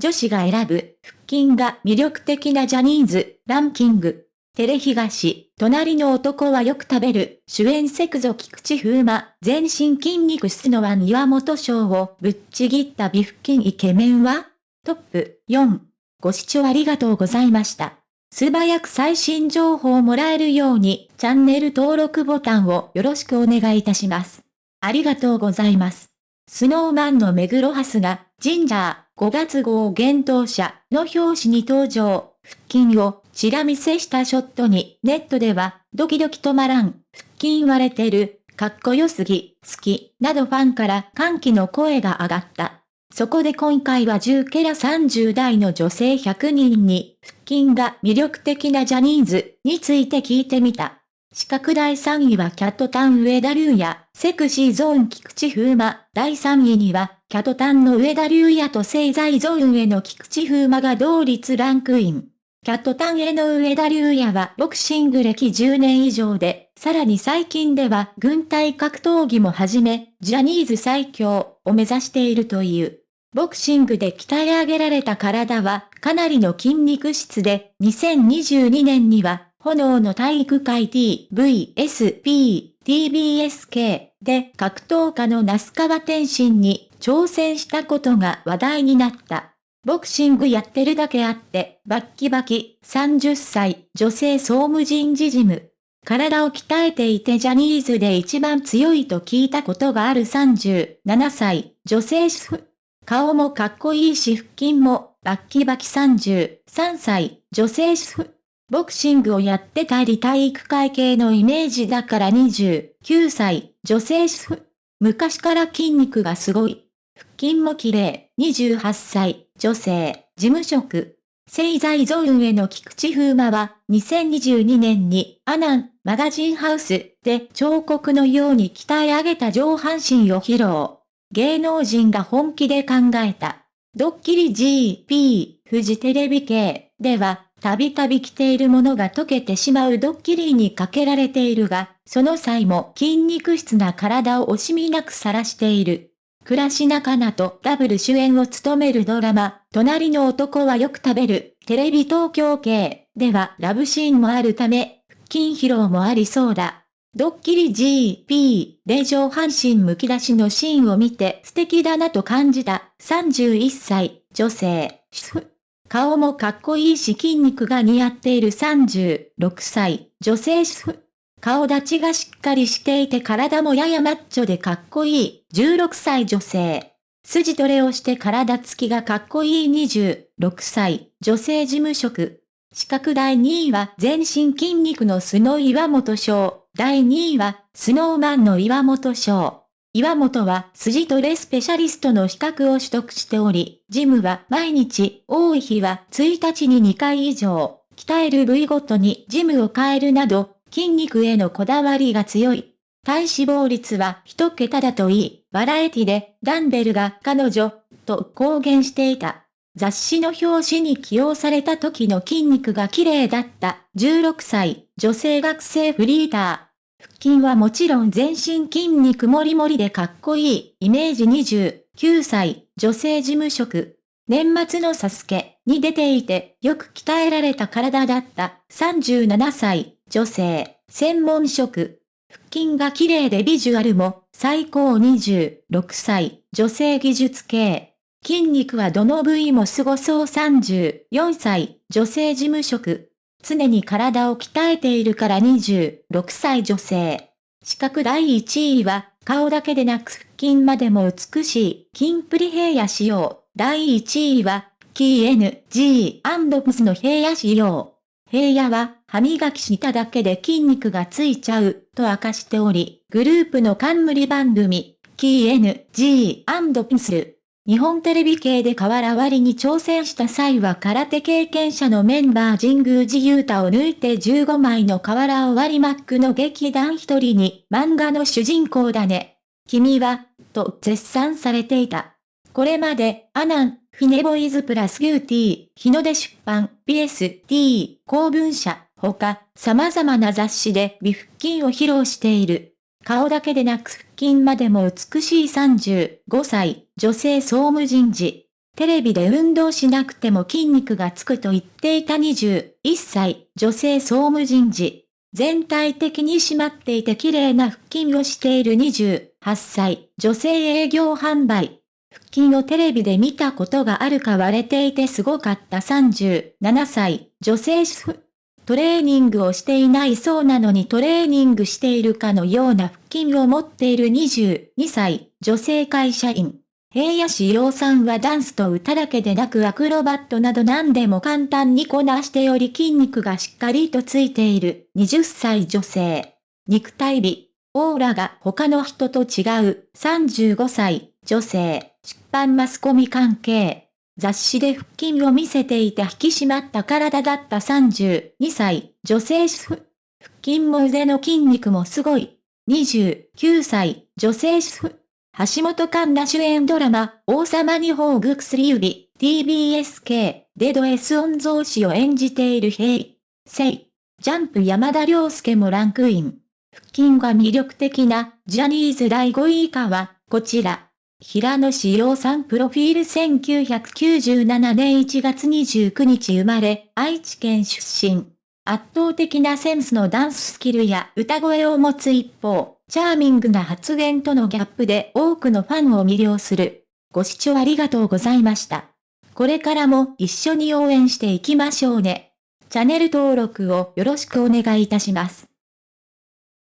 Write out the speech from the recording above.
女子が選ぶ、腹筋が魅力的なジャニーズ、ランキング。テレ東、隣の男はよく食べる、主演セクゾ菊池風磨、全身筋肉スノワン岩本賞をぶっちぎった美腹筋イケメンは？トップ4。ご視聴ありがとうございました。素早く最新情報をもらえるように、チャンネル登録ボタンをよろしくお願いいたします。ありがとうございます。スノーマンの目黒ハスが、ジンジャー5月号幻冬者の表紙に登場、腹筋をチラ見せしたショットに、ネットでは、ドキドキ止まらん、腹筋割れてる、かっこよすぎ、好き、などファンから歓喜の声が上がった。そこで今回は10ケラ30代の女性100人に、腹筋が魅力的なジャニーズについて聞いてみた。四角第3位はキャットタン上田龍也、セクシーゾーン菊池風磨。第3位には、キャトタンの上田龍也と聖在ゾーンへの菊池風磨が同率ランクイン。キャットタンへの上田龍也はボクシング歴10年以上で、さらに最近では軍隊格闘技も始め、ジャニーズ最強を目指しているという。ボクシングで鍛え上げられた体はかなりの筋肉質で、2022年には炎の体育会 TVSP TBSK で格闘家の那須川天心に挑戦したことが話題になった。ボクシングやってるだけあって、バッキバキ、30歳、女性総務人事事務。体を鍛えていてジャニーズで一番強いと聞いたことがある37歳、女性主婦。顔もかっこいいし腹筋も、バッキバキ33歳、女性主婦。ボクシングをやってたり体育会系のイメージだから29歳、女性主婦。昔から筋肉がすごい。腹筋も綺麗、28歳、女性、事務職。製材ゾーンへの菊池風磨は、2022年に、アナン、マガジンハウスで彫刻のように鍛え上げた上半身を披露。芸能人が本気で考えた。ドッキリ GP、フジテレビ系では、たびたび着ているものが溶けてしまうドッキリにかけられているが、その際も筋肉質な体を惜しみなく晒している。倉科かなとダブル主演を務めるドラマ、隣の男はよく食べる、テレビ東京系ではラブシーンもあるため、腹筋疲労もありそうだ。ドッキリ GP で上半身むき出しのシーンを見て素敵だなと感じた31歳女性。顔もかっこいいし筋肉が似合っている36歳女性主婦。顔立ちがしっかりしていて体もややマッチョでかっこいい16歳女性。筋トレをして体つきがかっこいい26歳女性事務職。資格第2位は全身筋肉のスノー岩本賞。第2位はスノーマンの岩本賞。岩本は筋トレスペシャリストの資格を取得しており、ジムは毎日、多い日は1日に2回以上、鍛える部位ごとにジムを変えるなど、筋肉へのこだわりが強い。体脂肪率は一桁だといい、バラエティでダンベルが彼女と公言していた。雑誌の表紙に起用された時の筋肉が綺麗だった16歳女性学生フリーター。腹筋はもちろん全身筋肉もりもりでかっこいいイメージ29歳女性事務職。年末のサスケに出ていてよく鍛えられた体だった37歳女性、専門職。腹筋が綺麗でビジュアルも最高26歳女性技術系。筋肉はどの部位も凄そう34歳女性事務職。常に体を鍛えているから26歳女性。資格第1位は顔だけでなく腹筋までも美しい筋プリヘイヤ仕様。第1位は、キー NG& の平野仕様。平野は、歯磨きしただけで筋肉がついちゃう、と明かしており、グループの冠番組、キー NG& 日本テレビ系で瓦割りに挑戦した際は空手経験者のメンバー神宮寺勇太を抜いて15枚の瓦を割りマックの劇団一人に漫画の主人公だね。君は、と絶賛されていた。これまで、アナン、フィネボイズプラスューティー、日の出出版、BST、公文社、他、様々な雑誌で美腹筋を披露している。顔だけでなく腹筋までも美しい35歳、女性総務人事。テレビで運動しなくても筋肉がつくと言っていた21歳、女性総務人事。全体的に締まっていて綺麗な腹筋をしている28歳、女性営業販売。腹筋をテレビで見たことがあるか割れていてすごかった37歳、女性主婦。トレーニングをしていないそうなのにトレーニングしているかのような腹筋を持っている22歳、女性会社員。平野志陽さんはダンスと歌だけでなくアクロバットなど何でも簡単にこなしており筋肉がしっかりとついている20歳女性。肉体美、オーラが他の人と違う35歳女性。出版マスコミ関係。雑誌で腹筋を見せていた引き締まった体だった32歳女性主婦。腹筋も腕の筋肉もすごい。29歳女性主婦。橋本環奈主演ドラマ、王様に宝具薬指、TBSK、でド S 音増子を演じている平成。ジャンプ山田涼介もランクイン。腹筋が魅力的な、ジャニーズ第5位以下は、こちら。平野志陽さんプロフィール1997年1月29日生まれ、愛知県出身。圧倒的なセンスのダンススキルや歌声を持つ一方、チャーミングな発言とのギャップで多くのファンを魅了する。ご視聴ありがとうございました。これからも一緒に応援していきましょうね。チャンネル登録をよろしくお願いいたします。